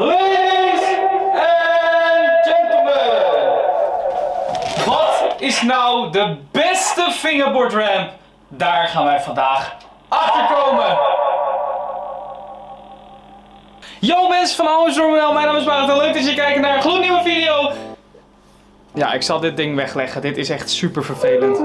Ladies and gentlemen. Wat is nou de beste fingerboard ramp? Daar gaan wij vandaag achter komen. Yo mensen van Always Normal, mijn naam is Barend en leuk dat je kijkt naar een gloednieuwe video. Ja, ik zal dit ding wegleggen. Dit is echt super vervelend.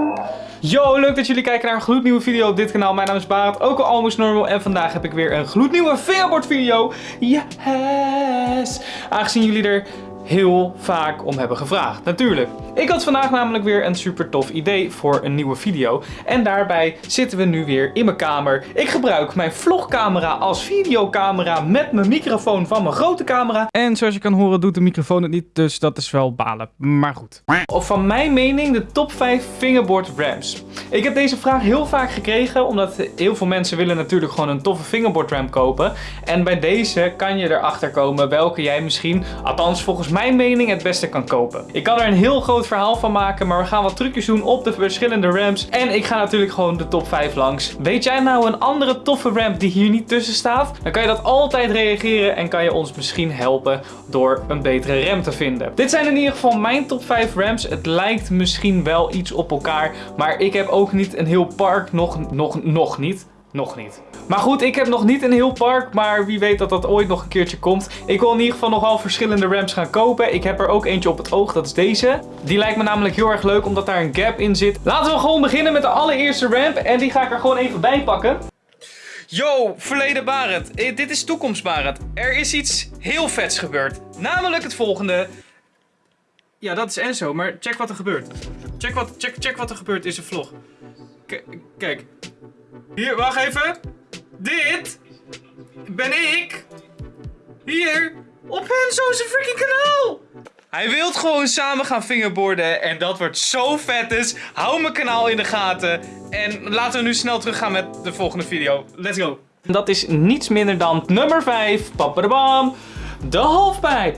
Yo, leuk dat jullie kijken naar een gloednieuwe video op dit kanaal. Mijn naam is Barend, ook al Almost Normal. En vandaag heb ik weer een gloednieuwe fingerboard video. Yes! Aangezien jullie er heel vaak om hebben gevraagd. Natuurlijk. Ik had vandaag namelijk weer een super tof idee voor een nieuwe video. En daarbij zitten we nu weer in mijn kamer. Ik gebruik mijn vlogcamera als videocamera met mijn microfoon van mijn grote camera. En zoals je kan horen doet de microfoon het niet, dus dat is wel balen. Maar goed. Of van mijn mening de top 5 fingerboard ramps. Ik heb deze vraag heel vaak gekregen, omdat heel veel mensen willen natuurlijk gewoon een toffe fingerboard ramp kopen. En bij deze kan je erachter komen welke jij misschien, althans volgens mijn mening, het beste kan kopen. Ik kan er een heel groot verhaal van maken, maar we gaan wat trucjes doen op de verschillende ramps. En ik ga natuurlijk gewoon de top 5 langs. Weet jij nou een andere toffe ramp die hier niet tussen staat? Dan kan je dat altijd reageren en kan je ons misschien helpen door een betere ramp te vinden. Dit zijn in ieder geval mijn top 5 ramps. Het lijkt misschien wel iets op elkaar, maar ik heb ook niet een heel park, nog, nog, nog niet. Nog niet. Maar goed, ik heb nog niet een heel park, maar wie weet dat dat ooit nog een keertje komt. Ik wil in ieder geval nog wel verschillende ramps gaan kopen. Ik heb er ook eentje op het oog, dat is deze. Die lijkt me namelijk heel erg leuk, omdat daar een gap in zit. Laten we gewoon beginnen met de allereerste ramp. En die ga ik er gewoon even bij pakken. Yo, verleden Barend. Eh, dit is toekomst Barend. Er is iets heel vets gebeurd. Namelijk het volgende. Ja, dat is Enzo, maar check wat er gebeurt. Check wat, check, check wat er gebeurt in zijn vlog. K- kijk. Hier, wacht even. Dit ben ik. Hier. Op Enzo's freaking kanaal. Hij wil gewoon samen gaan fingerborden. En dat wordt zo vet dus. Hou mijn kanaal in de gaten. En laten we nu snel teruggaan met de volgende video. Let's go. Dat is niets minder dan nummer 5. Papadabam. De halfpijp.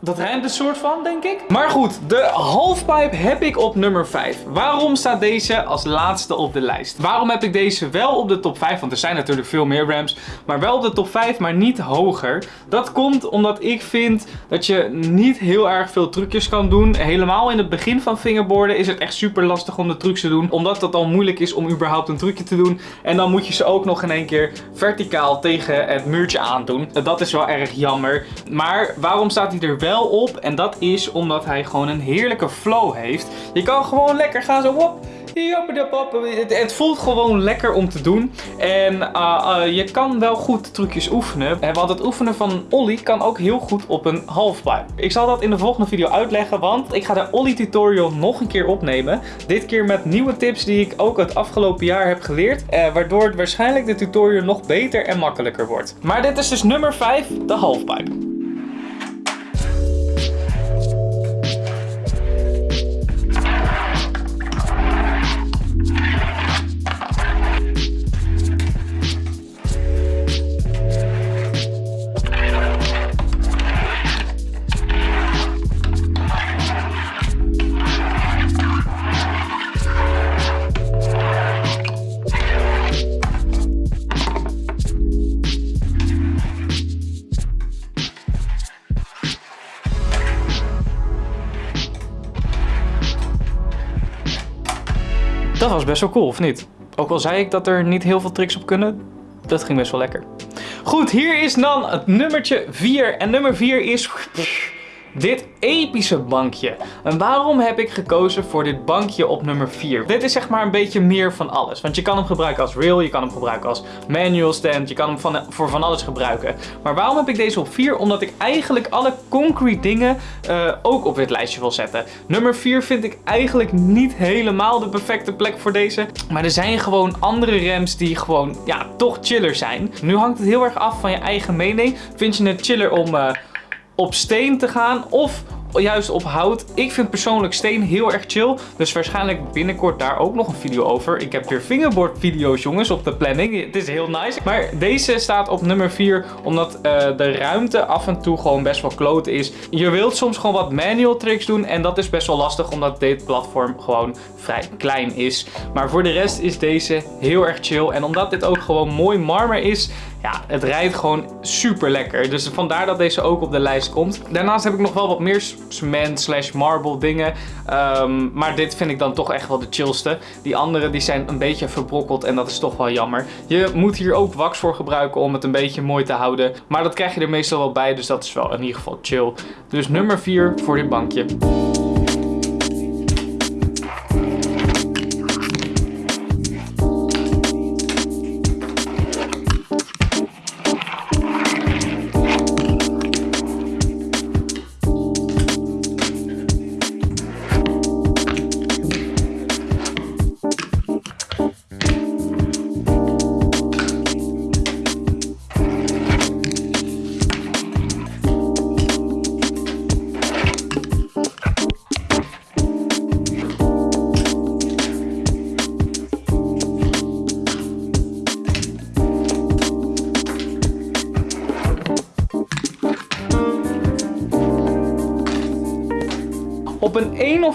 Dat rijmt een soort van, denk ik. Maar goed, de halfpipe heb ik op nummer 5. Waarom staat deze als laatste op de lijst? Waarom heb ik deze wel op de top 5? Want er zijn natuurlijk veel meer ramps. Maar wel op de top 5, maar niet hoger. Dat komt omdat ik vind dat je niet heel erg veel trucjes kan doen. Helemaal in het begin van fingerboarden is het echt super lastig om de trucs te doen. Omdat het al moeilijk is om überhaupt een trucje te doen. En dan moet je ze ook nog in één keer verticaal tegen het muurtje aandoen. Dat is wel erg jammer. Maar waarom staat hij er wel op. En dat is omdat hij gewoon een heerlijke flow heeft. Je kan gewoon lekker gaan zo op. Het, het voelt gewoon lekker om te doen. En uh, uh, je kan wel goed trucjes oefenen. Want het oefenen van Ollie kan ook heel goed op een halfpipe. Ik zal dat in de volgende video uitleggen. Want ik ga de Ollie tutorial nog een keer opnemen. Dit keer met nieuwe tips die ik ook het afgelopen jaar heb geleerd. Uh, waardoor waarschijnlijk de tutorial nog beter en makkelijker wordt. Maar dit is dus nummer 5, de halfpipe. Best wel cool, of niet? Ook al zei ik dat er niet heel veel tricks op kunnen, dat ging best wel lekker. Goed, hier is dan het nummertje 4. En nummer 4 is dit epische bankje. En waarom heb ik gekozen voor dit bankje op nummer 4? Dit is zeg maar een beetje meer van alles. Want je kan hem gebruiken als rail, je kan hem gebruiken als manual stand, je kan hem voor van alles gebruiken. Maar waarom heb ik deze op 4? Omdat ik eigenlijk alle concrete dingen uh, ook op dit lijstje wil zetten. Nummer 4 vind ik eigenlijk niet helemaal de perfecte plek voor deze. Maar er zijn gewoon andere rams die gewoon, ja, toch chiller zijn. Nu hangt het heel erg af van je eigen mening. Vind je het chiller om... Uh, op steen te gaan of juist op hout. Ik vind persoonlijk steen heel erg chill. Dus waarschijnlijk binnenkort daar ook nog een video over. Ik heb weer fingerboard video's jongens op de planning. Het is heel nice. Maar deze staat op nummer 4 omdat uh, de ruimte af en toe gewoon best wel kloot is. Je wilt soms gewoon wat manual tricks doen. En dat is best wel lastig omdat dit platform gewoon vrij klein is. Maar voor de rest is deze heel erg chill. En omdat dit ook gewoon mooi marmer is ja, het rijdt gewoon super lekker. Dus vandaar dat deze ook op de lijst komt. Daarnaast heb ik nog wel wat meer cement slash marble dingen. Ehm, maar dit vind ik dan toch echt wel de chillste. Die andere die zijn een beetje verbrokkeld en dat is toch wel jammer. Je moet hier ook wax voor gebruiken om het een beetje mooi te houden. Maar dat krijg je er meestal wel bij, dus dat is wel in ieder geval chill. Dus nummer 4 voor dit bankje.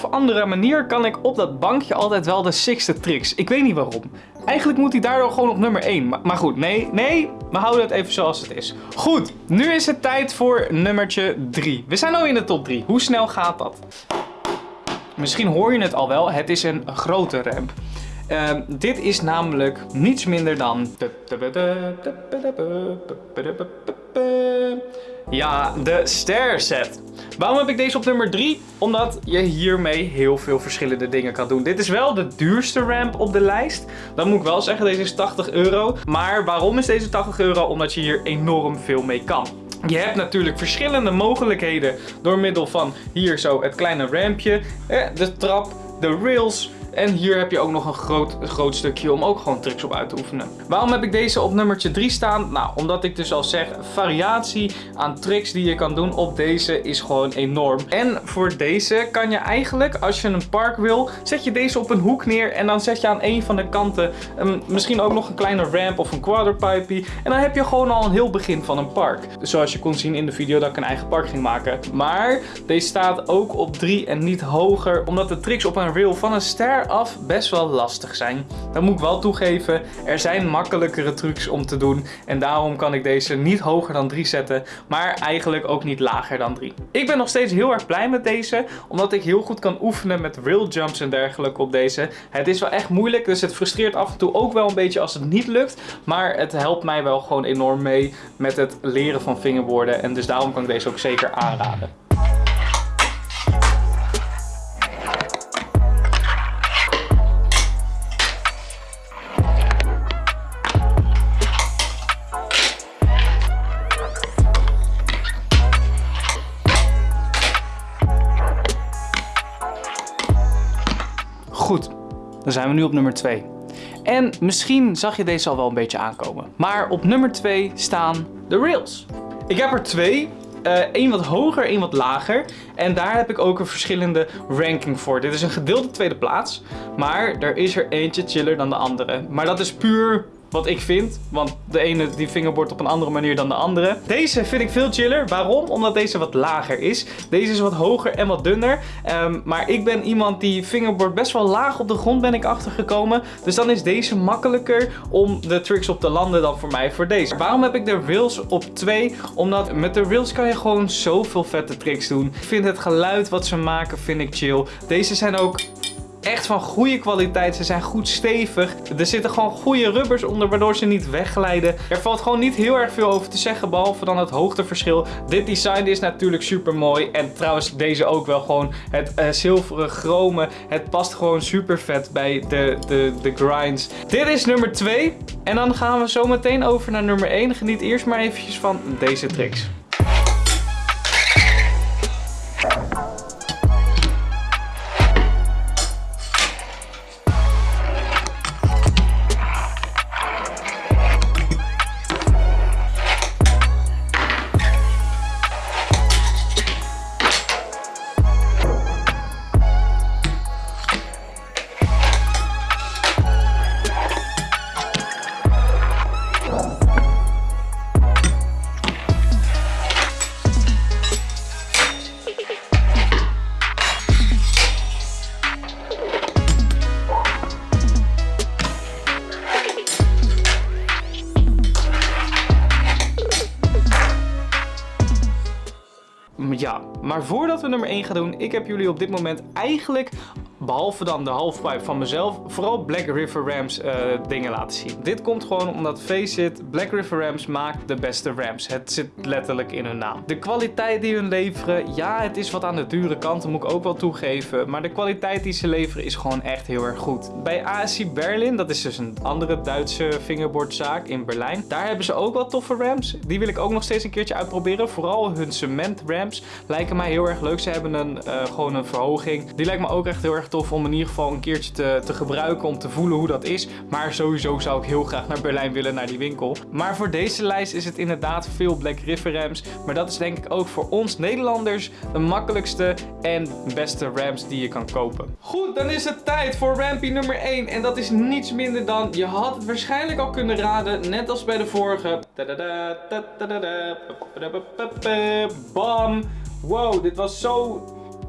Of andere manier kan ik op dat bankje altijd wel de sixte tricks. Ik weet niet waarom. Eigenlijk moet hij daardoor gewoon op nummer 1. Maar, goed, nee, nee, we houden het even zoals het is. Goed, nu is het tijd voor nummertje 3. We zijn al in de top 3. Hoe snel gaat dat? Misschien hoor je het al wel, het is een grote ramp. Uh, dit is namelijk niets minder dan... Ja, de stair set. Waarom heb ik deze op nummer 3? Omdat je hiermee heel veel verschillende dingen kan doen. Dit is wel de duurste ramp op de lijst. Dan moet ik wel zeggen, deze is 80 euro. Maar waarom is deze 80 euro? Omdat je hier enorm veel mee kan. Je hebt natuurlijk verschillende mogelijkheden door middel van hier zo het kleine rampje, de trap, de rails, en hier heb je ook nog een groot, groot stukje om ook gewoon tricks op uit te oefenen. Waarom heb ik deze op nummertje 3 staan? Nou, omdat ik dus al zeg, variatie aan tricks die je kan doen op deze is gewoon enorm. En voor deze kan je eigenlijk, als je een park wil, zet je deze op een hoek neer en dan zet je aan een van de kanten um, misschien ook nog een kleine ramp of een quarterpipe. En dan heb je gewoon al een heel begin van een park. Zoals je kon zien in de video dat ik een eigen park ging maken. Maar deze staat ook op 3 en niet hoger, omdat de tricks op een rail van een ster af best wel lastig zijn. Dat moet ik wel toegeven, er zijn makkelijkere trucs om te doen. En daarom kan ik deze niet hoger dan 3 zetten, maar eigenlijk ook niet lager dan 3. Ik ben nog steeds heel erg blij met deze, omdat ik heel goed kan oefenen met rail jumps en dergelijke op deze. Het is wel echt moeilijk, dus het frustreert af en toe ook wel een beetje als het niet lukt. Maar het helpt mij wel gewoon enorm mee met het leren van vingerwoorden. En dus daarom kan ik deze ook zeker aanraden. Zijn we nu op nummer 2. En misschien zag je deze al wel een beetje aankomen. Maar op nummer 2 staan de rails. Ik heb er twee. Eén uh, wat hoger, één wat lager. En daar heb ik ook een verschillende ranking voor. Dit is een gedeelde tweede plaats. Maar er is er eentje chiller dan de andere. Maar dat is puur wat ik vind. Want de ene die fingerboard op een andere manier dan de andere. Deze vind ik veel chiller. Waarom? Omdat deze wat lager is. Deze is wat hoger en wat dunner. Um, maar ik ben iemand die fingerboard best wel laag op de grond ben ik achtergekomen. Dus dan is deze makkelijker om de tricks op te landen dan voor mij voor deze. Waarom heb ik de rails op 2? Omdat met de rails kan je gewoon zoveel vette tricks doen. Ik vind het geluid wat ze maken vind ik chill. Deze zijn ook echt van goede kwaliteit. Ze zijn goed stevig. Er zitten gewoon goede rubbers onder, waardoor ze niet wegglijden. Er valt gewoon niet heel erg veel over te zeggen, behalve dan het hoogteverschil. Dit design is natuurlijk super mooi. En trouwens deze ook wel gewoon het uh, zilveren chrome. Het past gewoon super vet bij de, de, de grinds. Dit is nummer 2. En dan gaan we zo meteen over naar nummer 1. Geniet eerst maar eventjes van deze tricks. Maar voordat we nummer 1 gaan doen, ik heb jullie op dit moment eigenlijk, behalve dan de halfpipe van mezelf, vooral Black River Rams uh, dingen laten zien. Dit komt gewoon omdat Face Black River Rams maakt de beste Rams. Het zit letterlijk in hun naam. De kwaliteit die hun leveren, ja het is wat aan de dure kant, dat moet ik ook wel toegeven. Maar de kwaliteit die ze leveren is gewoon echt heel erg goed. Bij ASC Berlin, dat is dus een andere Duitse fingerboardzaak in Berlijn. Daar hebben ze ook wel toffe Rams. Die wil ik ook nog steeds een keertje uitproberen. Vooral hun cement Rams lijken mij heel erg leuk. Ze hebben een, uh, gewoon een verhoging. Die lijkt me ook echt heel erg tof om in ieder geval een keertje te, te gebruiken. Om te voelen hoe dat is. Maar sowieso zou ik heel graag naar Berlijn willen, naar die winkel. Maar voor deze lijst is het inderdaad veel Black River Rams. Maar dat is denk ik ook voor ons Nederlanders de makkelijkste en beste Rams die je kan kopen. Goed, dan is het tijd voor Rampy nummer 1. En dat is niets minder dan, je had het waarschijnlijk al kunnen raden, net als bij de vorige. Bam! Wow, dit was zo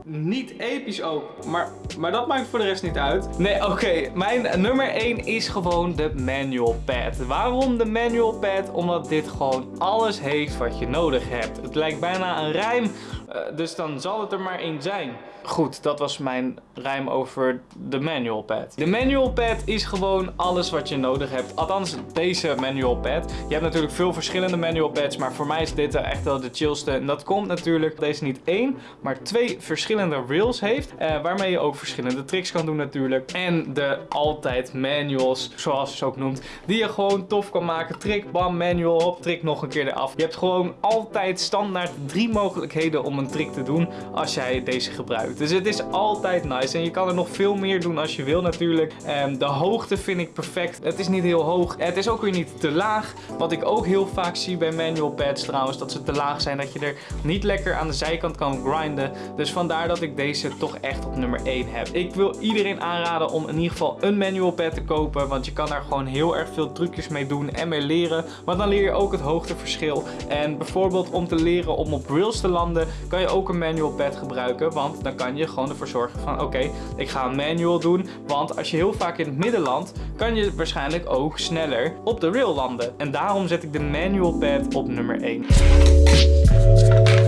niet episch ook. Maar, maar dat maakt voor de rest niet uit. Nee, oké. Mijn nummer 1 is gewoon de manual pad. Waarom de manual pad? Omdat dit gewoon alles heeft wat je nodig hebt. Het lijkt bijna een rijm eh, dus dan zal het er maar één zijn. Goed, dat was mijn rijm over de manual pad. De manual pad is gewoon alles wat je nodig hebt. Althans, deze manual pad. Je hebt natuurlijk veel verschillende manual pads, maar voor mij is dit echt wel de chillste. En dat komt natuurlijk dat deze niet één, maar twee verschillende rails heeft. Eh, waarmee je ook verschillende tricks kan doen natuurlijk. En de altijd manuals, zoals je ze ook noemt, die je gewoon tof kan maken. Trick, bam, manual op, trick nog een keer eraf. Je hebt gewoon altijd standaard drie mogelijkheden om een trick te doen als jij deze gebruikt. Dus het is altijd nice. En je kan er nog veel meer doen als je wil natuurlijk. Um, de hoogte vind ik perfect. Het is niet heel hoog. Het is ook weer niet te laag. Wat ik ook heel vaak zie bij manual pads trouwens. Dat ze te laag zijn. Dat je er niet lekker aan de zijkant kan grinden. Dus vandaar dat ik deze toch echt op nummer 1 heb. Ik wil iedereen aanraden om in ieder geval een manual pad te kopen. Want je kan daar gewoon heel erg veel trucjes mee doen en mee leren. Want dan leer je ook het hoogteverschil. En bijvoorbeeld om te leren om op rails te landen kan je ook een manual pad gebruiken. Want dan kan je gewoon ervoor zorgen van oké, ik ga een manual doen. Want als je heel vaak in het midden landt, kan je waarschijnlijk ook sneller op de rail landen. En daarom zet ik de manual pad op nummer 1.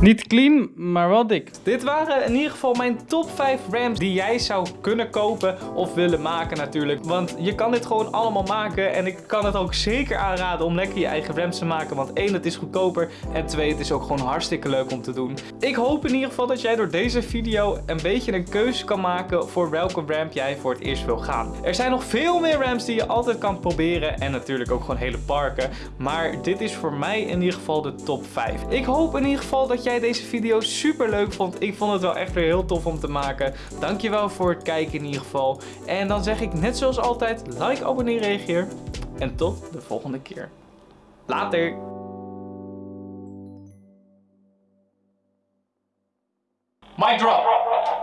Niet clean, maar wel dik. Dit waren in ieder geval mijn top 5 Rams die jij zou kunnen kopen of willen maken natuurlijk. Want je kan dit gewoon allemaal maken en ik kan het ook zeker aanraden om lekker je eigen Rams te maken. Want één, het is goedkoper en twee, het is ook gewoon hartstikke leuk om te doen. Ik hoop in ieder geval dat jij door deze video een beetje een keuze kan maken voor welke ramp jij voor het eerst wil gaan. Er zijn nog veel meer ramps die je altijd kan proberen en natuurlijk ook gewoon hele parken. Maar dit is voor mij in ieder geval de top 5. Ik hoop in ieder geval dat jij deze video super leuk vond. Ik vond het wel echt weer heel tof om te maken. Dankjewel voor het kijken in ieder geval. En dan zeg ik net zoals altijd, like, abonneer, reageer. En tot de volgende keer. Later! My drop!